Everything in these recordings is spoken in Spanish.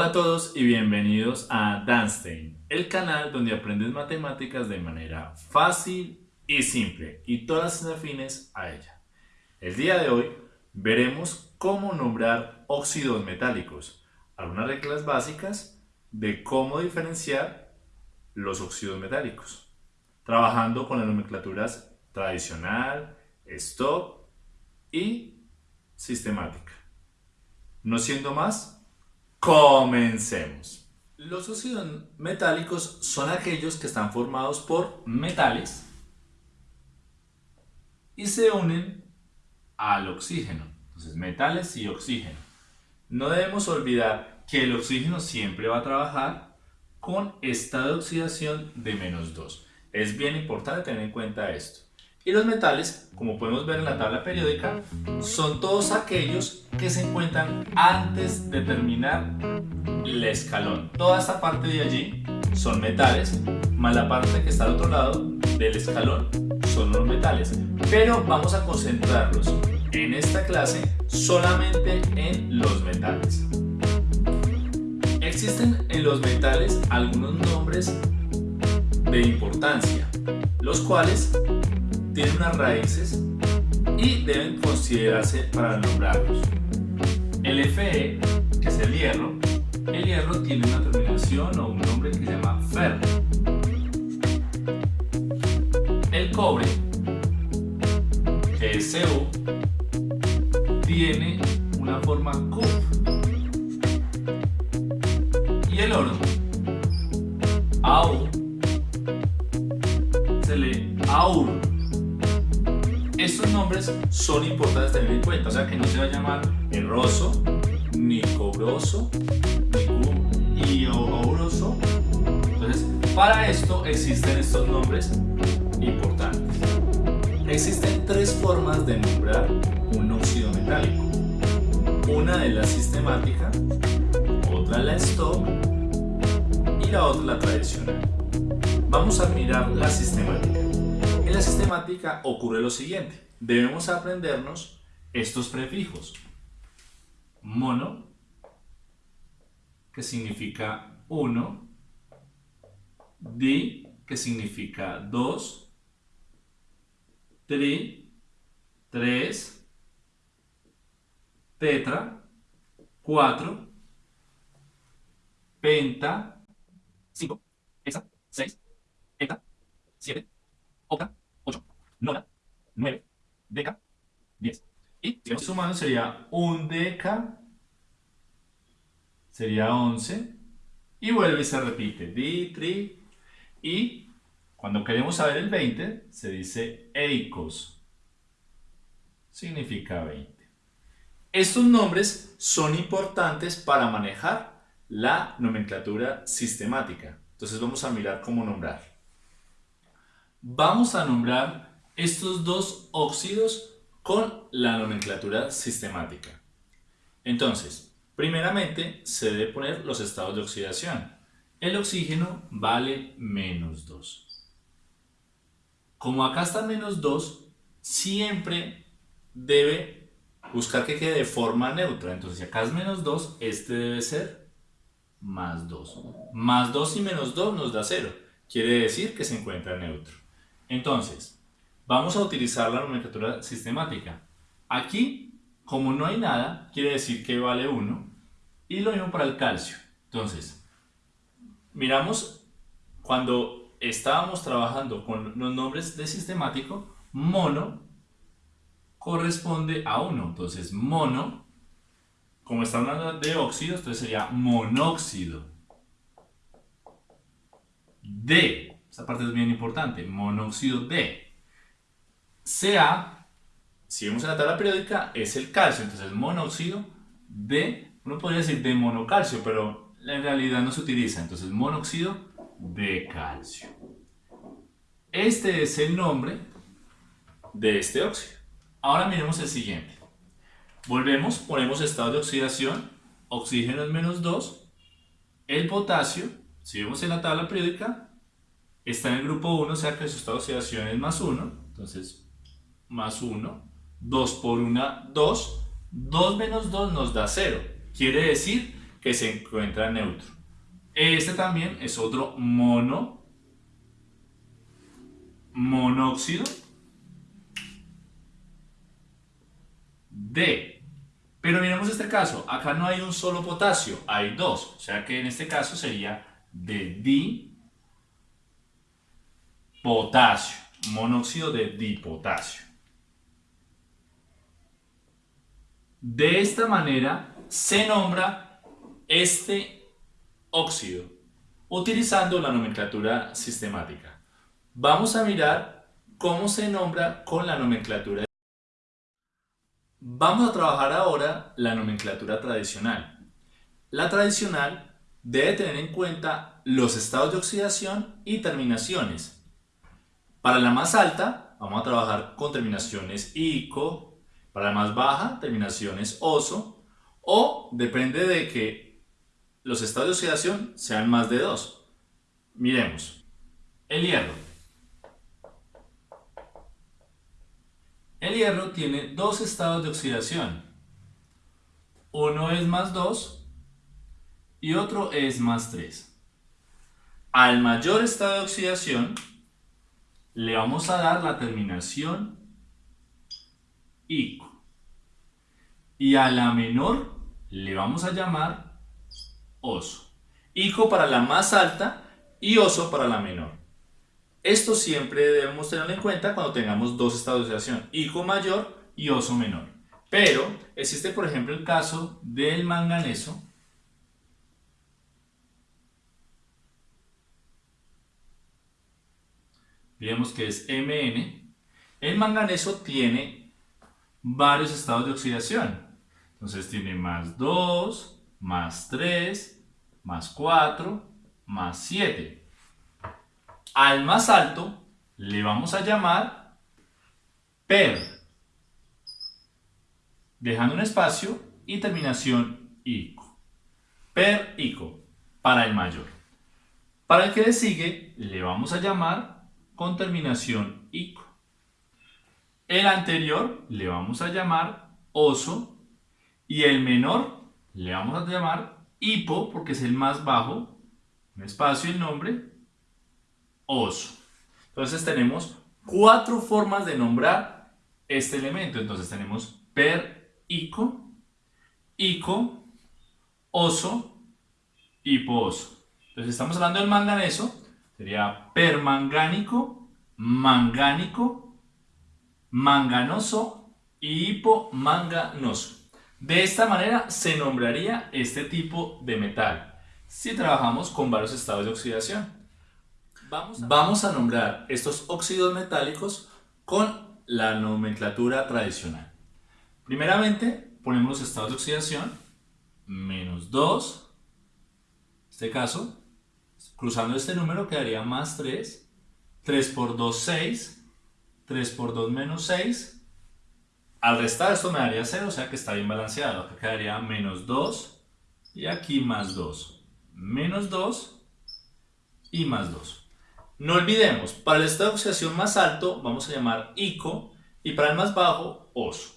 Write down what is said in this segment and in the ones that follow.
Hola a todos y bienvenidos a Danstein, el canal donde aprendes matemáticas de manera fácil y simple y todas las afines a ella. El día de hoy veremos cómo nombrar óxidos metálicos, algunas reglas básicas de cómo diferenciar los óxidos metálicos, trabajando con las nomenclaturas tradicional, stop y sistemática. No siendo más, Comencemos. Los óxidos metálicos son aquellos que están formados por metales y se unen al oxígeno. Entonces, metales y oxígeno. No debemos olvidar que el oxígeno siempre va a trabajar con estado de oxidación de menos 2. Es bien importante tener en cuenta esto. Y los metales, como podemos ver en la tabla periódica, son todos aquellos que se encuentran antes de terminar el escalón. Toda esta parte de allí son metales, más la parte que está al otro lado del escalón son los metales. Pero vamos a concentrarnos en esta clase solamente en los metales. Existen en los metales algunos nombres de importancia, los cuales tienen unas raíces y deben considerarse para nombrarlos. El Fe, que es el hierro, el hierro tiene una terminación o un nombre que se llama Fer. El cobre, que es Cu, son importantes tener en cuenta, o sea que no se va a llamar erroso, ni cobroso, ni ouroso. Entonces, para esto existen estos nombres importantes. Existen tres formas de nombrar un óxido metálico. Una de la sistemática, otra la stock y la otra la tradicional. Vamos a mirar la sistemática. En la sistemática ocurre lo siguiente. Debemos aprendernos estos prefijos. Mono, que significa 1. Di, que significa 2. Tri, 3. Tetra, 4. Penta, 5. Hexa, 6. Eta, 7. Octa, 8, nona, 9, deca, 10. Y si sumando sería un deca, sería 11, y vuelve y se repite, di, tri, y cuando queremos saber el 20, se dice eicos, significa 20. Estos nombres son importantes para manejar la nomenclatura sistemática. Entonces vamos a mirar cómo nombrar. Vamos a nombrar estos dos óxidos con la nomenclatura sistemática. Entonces, primeramente se debe poner los estados de oxidación. El oxígeno vale menos 2. Como acá está menos 2, siempre debe buscar que quede de forma neutra. Entonces, si acá es menos 2, este debe ser más 2. Más 2 y menos 2 nos da 0. Quiere decir que se encuentra neutro. Entonces, vamos a utilizar la nomenclatura sistemática. Aquí, como no hay nada, quiere decir que vale 1. Y lo mismo para el calcio. Entonces, miramos cuando estábamos trabajando con los nombres de sistemático, mono corresponde a 1. Entonces, mono, como está hablando de óxidos, entonces sería monóxido. D esta parte es bien importante. Monóxido de. Ca, si vemos en la tabla periódica, es el calcio. Entonces, monóxido de, uno podría decir de monocalcio, pero en realidad no se utiliza. Entonces, monóxido de calcio. Este es el nombre de este óxido. Ahora miremos el siguiente. Volvemos, ponemos estado de oxidación, oxígeno es menos 2, el potasio, si vemos en la tabla periódica, está en el grupo 1, o sea que su estado de oxidación es más 1, entonces más 1, 2 por 1, 2, 2 menos 2 nos da 0, quiere decir que se encuentra neutro. Este también es otro mono, monóxido de. Pero miremos este caso, acá no hay un solo potasio, hay dos, o sea que en este caso sería de dipotasio, monóxido de dipotasio. De esta manera se nombra este óxido utilizando la nomenclatura sistemática. Vamos a mirar cómo se nombra con la nomenclatura. Vamos a trabajar ahora la nomenclatura tradicional. La tradicional debe tener en cuenta los estados de oxidación y terminaciones. Para la más alta, vamos a trabajar con terminaciones ICO, para la más baja, terminaciones oso, o depende de que los estados de oxidación sean más de dos. Miremos. El hierro. El hierro tiene dos estados de oxidación. Uno es más 2 y otro es más 3. Al mayor estado de oxidación le vamos a dar la terminación Y a la menor le vamos a llamar oso. ICO para la más alta y oso para la menor. Esto siempre debemos tenerlo en cuenta cuando tengamos dos estados de oxidación, ICO mayor y oso menor. Pero existe por ejemplo el caso del manganeso, Vemos que es Mn. El manganeso tiene varios estados de oxidación. Entonces tiene más 2, más 3, más 4, más 7. Al más alto le vamos a llamar per, dejando un espacio y terminación ico. Per ico, para el mayor. Para el que le sigue le vamos a llamar con terminación ico. El anterior le vamos a llamar oso y el menor le vamos a llamar hipo porque es el más bajo, un espacio y el nombre, oso. Entonces tenemos cuatro formas de nombrar este elemento. Entonces tenemos per ico, ico, oso, hiposo. Entonces estamos hablando del manganeso, sería permangánico, mangánico, manganoso y hipomanganoso. De esta manera se nombraría este tipo de metal si trabajamos con varios estados de oxidación. Vamos a, Vamos a nombrar estos óxidos metálicos con la nomenclatura tradicional. Primeramente ponemos los estados de oxidación, menos 2, en este caso, cruzando este número quedaría más 3, 3 por 2, 6, 3 por 2 menos 6. Al restar esto me daría 0, o sea que está bien balanceado. Acá quedaría menos 2 y aquí más 2. Menos 2 y más 2. No olvidemos, para el estado de oxidación más alto vamos a llamar ICO y para el más bajo OSO.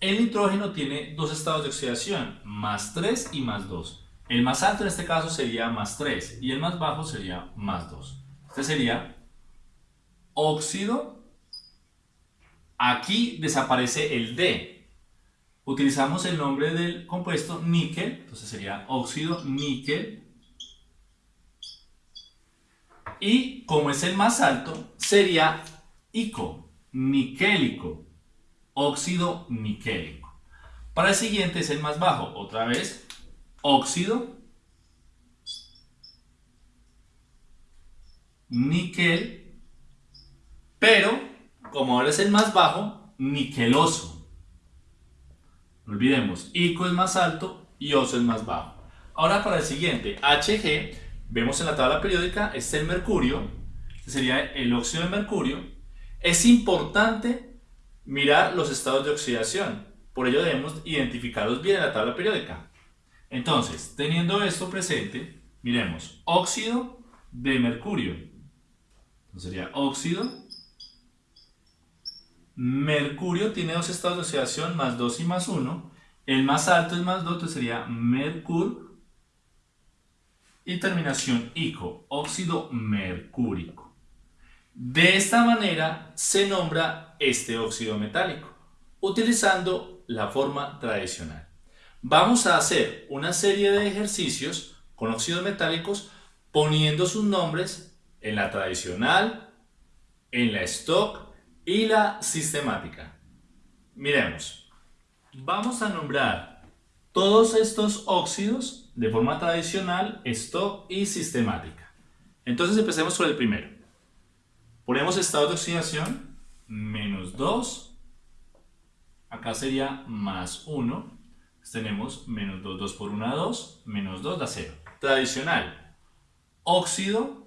El nitrógeno tiene dos estados de oxidación, más 3 y más 2. El más alto en este caso sería más 3 y el más bajo sería más 2. Este sería óxido Aquí desaparece el D. Utilizamos el nombre del compuesto níquel, entonces sería óxido níquel. Y como es el más alto, sería ICO, niquélico, óxido niquélico. Para el siguiente es el más bajo, otra vez, óxido, níquel, pero como ahora es el más bajo, niqueloso. No olvidemos, ICO es más alto y OSO es más bajo. Ahora para el siguiente, HG, vemos en la tabla periódica, este es el mercurio, este sería el óxido de mercurio. Es importante mirar los estados de oxidación, por ello debemos identificarlos bien en la tabla periódica. Entonces, teniendo esto presente, miremos, óxido de mercurio. Sería óxido Mercurio tiene dos estados de oxidación, más 2 y más 1. El más alto es más 2, entonces sería mercur y terminación ico, óxido mercúrico. De esta manera se nombra este óxido metálico, utilizando la forma tradicional. Vamos a hacer una serie de ejercicios con óxidos metálicos poniendo sus nombres en la tradicional, en la stock y la sistemática. Miremos. Vamos a nombrar todos estos óxidos de forma tradicional, stock y sistemática. Entonces empecemos con el primero. Ponemos estado de oxidación, menos 2. Acá sería más 1. tenemos menos 2, 2 por 1, 2, menos 2 da 0. Tradicional, óxido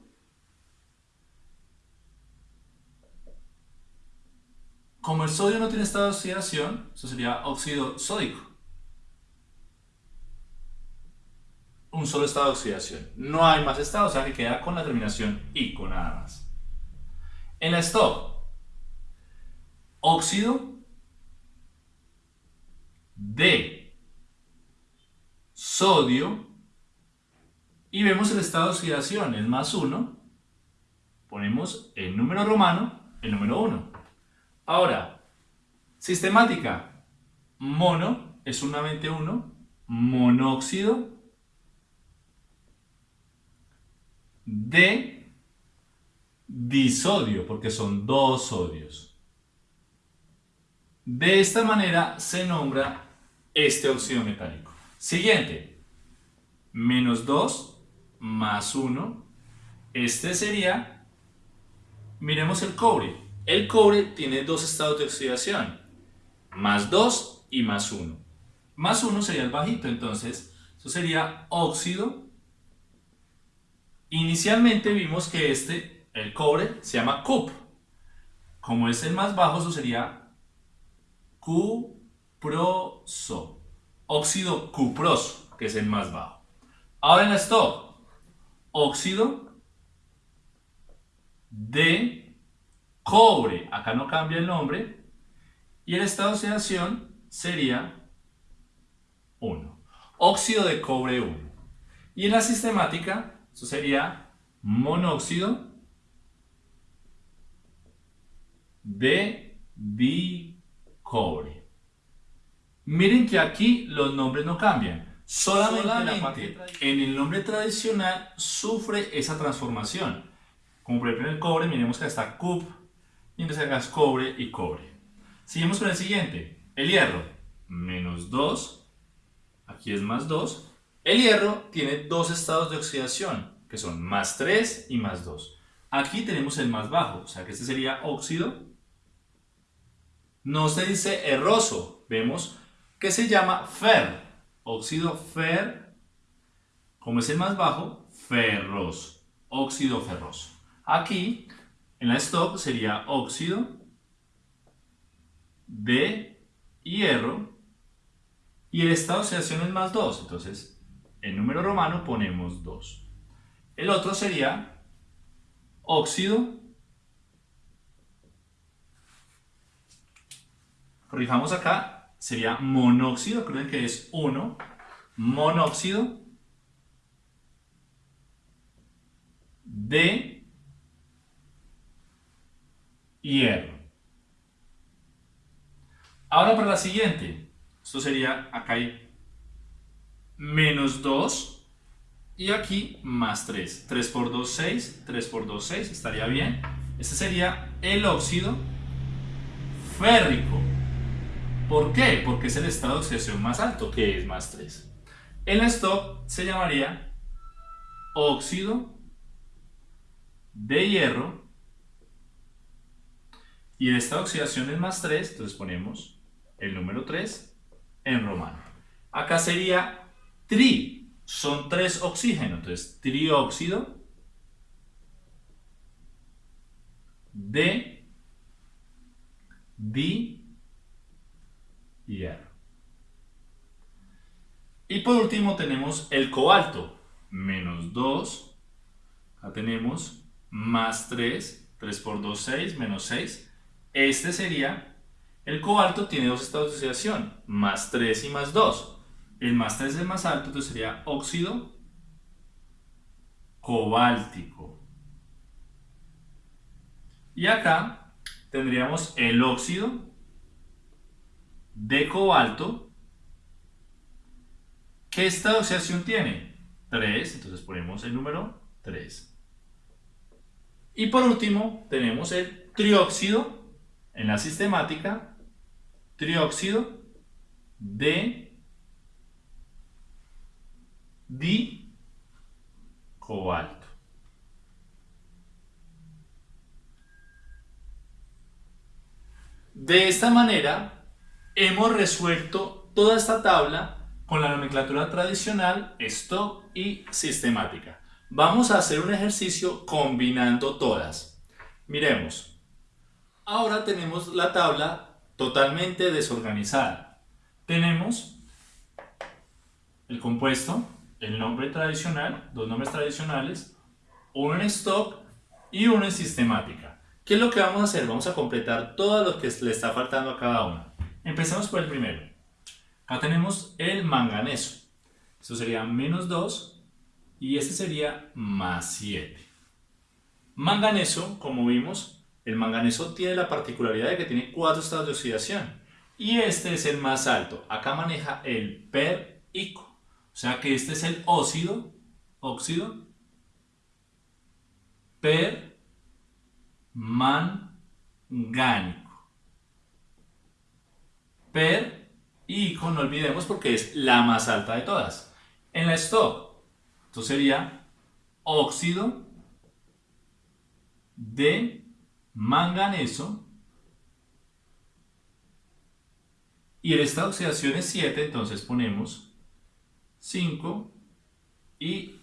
Como el sodio no tiene estado de oxidación, eso sería óxido sódico. Un solo estado de oxidación. No hay más estados, o sea que queda con la terminación ICO nada más. En la stop, óxido de sodio y vemos el estado de oxidación, es más 1, ponemos el número romano, el número 1. Ahora, sistemática. Mono es solamente uno. Monóxido de disodio, porque son dos sodios. De esta manera se nombra este óxido metálico. Siguiente, menos 2 más 1. Este sería, miremos el cobre, el cobre tiene dos estados de oxidación, más 2 y más 1. Más 1 sería el bajito, entonces eso sería óxido. Inicialmente vimos que este, el cobre, se llama cup. Como es el más bajo, eso sería cuproso. Óxido cuproso, que es el más bajo. Ahora en la stop, óxido de cobre, acá no cambia el nombre, y el estado de oxidación sería 1. Óxido de cobre 1. Y en la sistemática, eso sería monóxido de dicobre. Miren que aquí los nombres no cambian. Solamente, en el nombre tradicional sufre esa transformación. Como por ejemplo en el cobre, miremos que está CUP, mientras hagas cobre y cobre. Seguimos con el siguiente, el hierro, menos 2, aquí es más 2. El hierro tiene dos estados de oxidación, que son más 3 y más 2. Aquí tenemos el más bajo, o sea que este sería óxido. No se dice erroso, vemos que se llama fer, óxido fer, como es el más bajo, ferroso, óxido ferroso. Aquí en la stop sería óxido de hierro y el estado de oxidación es más 2, entonces en número romano ponemos 2. El otro sería óxido, corrijamos acá, sería monóxido, creen que es 1, monóxido de hierro. Ahora para la siguiente, esto sería, acá hay menos 2 y aquí más 3. 3 por 2, 6, 3 por 2, 6, estaría bien. Este sería el óxido férrico. ¿Por qué? Porque es el estado de oxidación más alto, que es más 3. El stop se llamaría óxido de hierro y de oxidación es más 3, entonces ponemos el número 3 en romano. Acá sería tri, son 3 oxígenos, entonces trióxido de di hierro. Y por último tenemos el cobalto, menos 2, acá tenemos más 3, 3 por 2, 6, menos 6, este sería, el cobalto tiene dos estados de oxidación, más 3 y más 2. El más 3 es el más alto, entonces sería óxido cobáltico. Y acá tendríamos el óxido de cobalto. ¿Qué esta oxidación tiene? 3, entonces ponemos el número 3. Y por último tenemos el trióxido en la sistemática, trióxido de di cobalto. De esta manera hemos resuelto toda esta tabla con la nomenclatura tradicional, stock y sistemática. Vamos a hacer un ejercicio combinando todas. Miremos. Ahora tenemos la tabla totalmente desorganizada. Tenemos el compuesto, el nombre tradicional, dos nombres tradicionales, uno en stock y uno en sistemática. ¿Qué es lo que vamos a hacer? Vamos a completar todo lo que le está faltando a cada uno. Empecemos por el primero. Acá tenemos el manganeso. Eso sería menos 2 y este sería más 7. Manganeso, como vimos, el manganeso tiene la particularidad de que tiene cuatro estados de oxidación y este es el más alto. Acá maneja el per ico. O sea que este es el óxido, óxido, per mangánico. Per ico, no olvidemos porque es la más alta de todas. En la stop, esto sería óxido de manganeso y en esta oxidación es 7, entonces ponemos 5 y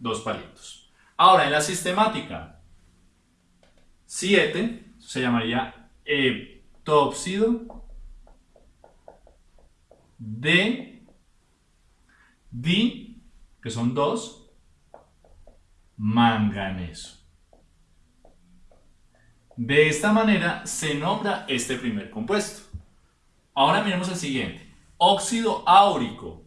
2 palitos. Ahora, en la sistemática, 7 se llamaría heptóxido de di, que son 2, manganeso. De esta manera se nombra este primer compuesto. Ahora miremos el siguiente. Óxido áurico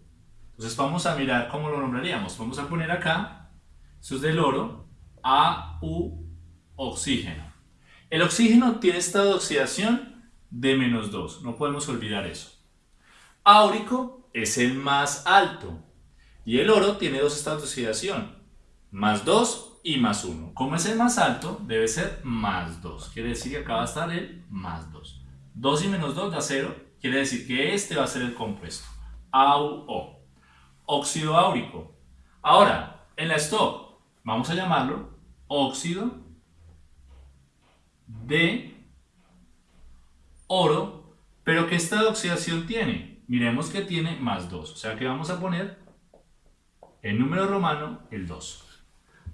entonces vamos a mirar cómo lo nombraríamos. Vamos a poner acá, eso es del oro, AU, oxígeno. El oxígeno tiene estado de oxidación de menos 2, no podemos olvidar eso. Áurico es el más alto y el oro tiene dos estados de oxidación, más 2 y más 1. Como es el más alto, debe ser más 2, quiere decir que acá va a estar el más 2. 2 y menos 2 da 0, quiere decir que este va a ser el compuesto, AUO óxido áurico. Ahora, en la stop, vamos a llamarlo óxido de oro, pero ¿qué estado de oxidación tiene? Miremos que tiene más 2, o sea que vamos a poner el número romano, el 2.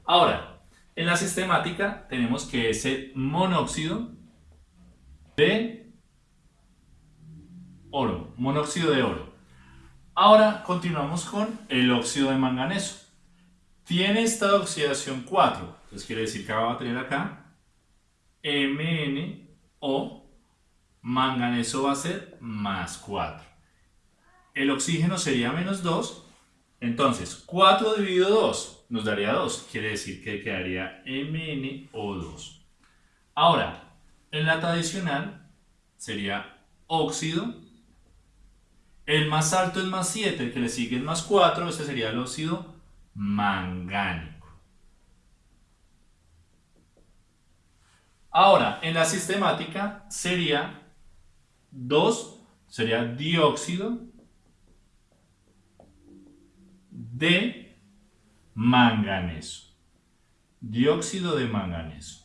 Ahora, en la sistemática tenemos que es el monóxido de oro, monóxido de oro. Ahora continuamos con el óxido de manganeso. Tiene esta oxidación 4, entonces quiere decir que va a tener acá MnO, manganeso va a ser más 4. El oxígeno sería menos 2, entonces 4 dividido 2 nos daría 2, quiere decir que quedaría MnO2. Ahora, en la tradicional sería óxido el más alto es más 7, el que le sigue es más 4, este sería el óxido mangánico. Ahora, en la sistemática sería 2, sería dióxido de manganeso. Dióxido de manganeso.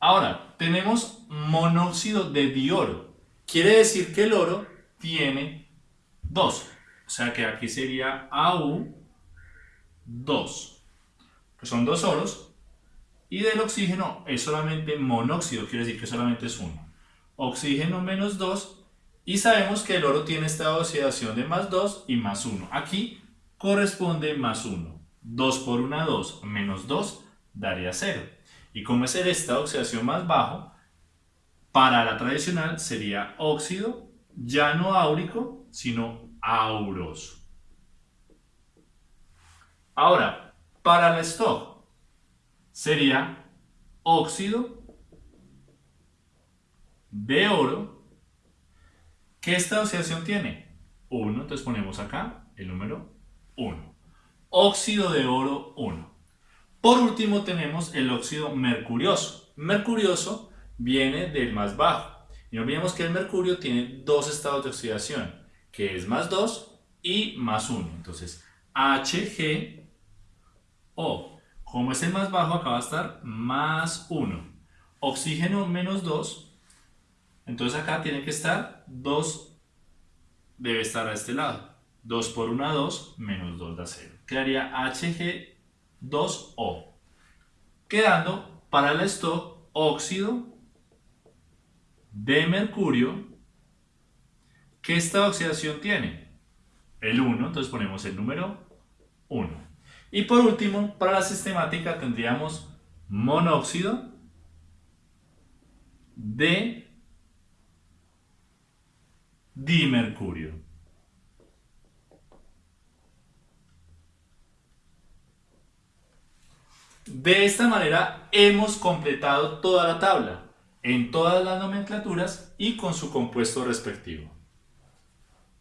Ahora, tenemos monóxido de dioro. Quiere decir que el oro tiene 2. O sea que aquí sería AU2, que son dos oros. Y del oxígeno es solamente monóxido, quiere decir que solamente es uno. Oxígeno menos 2. Y sabemos que el oro tiene esta oxidación de más 2 y más 1. Aquí corresponde más 1. 2 por 1, 2, menos 2 daría 0. Y como es el estado de oxidación más bajo, para la tradicional sería óxido, ya no áurico, sino auroso. Ahora, para el stock sería óxido de oro. ¿Qué esta oxidación tiene? 1, entonces ponemos acá el número 1. Óxido de oro 1. Por último tenemos el óxido mercurioso. Mercurioso viene del más bajo. Y no olvidemos que el mercurio tiene dos estados de oxidación, que es más 2 y más 1. Entonces, HgO. Como es el más bajo, acá va a estar más 1. Oxígeno menos 2. Entonces acá tiene que estar 2, debe estar a este lado. 2 por 1 2 menos 2 da 0. Quedaría Hg2O. Quedando para el stock óxido de mercurio. ¿Qué esta oxidación tiene? El 1, entonces ponemos el número 1. Y por último, para la sistemática tendríamos monóxido de dimercurio. De esta manera hemos completado toda la tabla en todas las nomenclaturas y con su compuesto respectivo.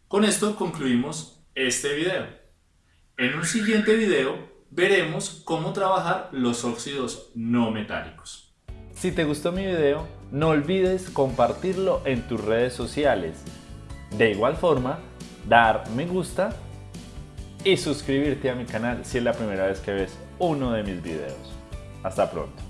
Con esto concluimos este video. En un siguiente video veremos cómo trabajar los óxidos no metálicos. Si te gustó mi video, no olvides compartirlo en tus redes sociales. De igual forma, dar me gusta y suscribirte a mi canal si es la primera vez que ves uno de mis videos. Hasta pronto.